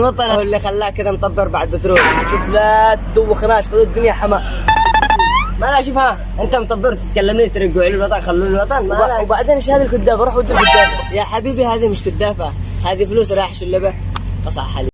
الوطن هو اللي خلاه كذا مطبر بعد بترول. شوف لا تدوخناش خذوا الدنيا حماء ما لا شوف ها انت مطبر تتكلمني ترقوا علي الوطن خلوني الوطن. ما لا. وبعدين إيش هذه الكدافه روح ودي الكدافه يا حبيبي هذه مش كدافه هذه فلوس رايح شلبة. قصع حليب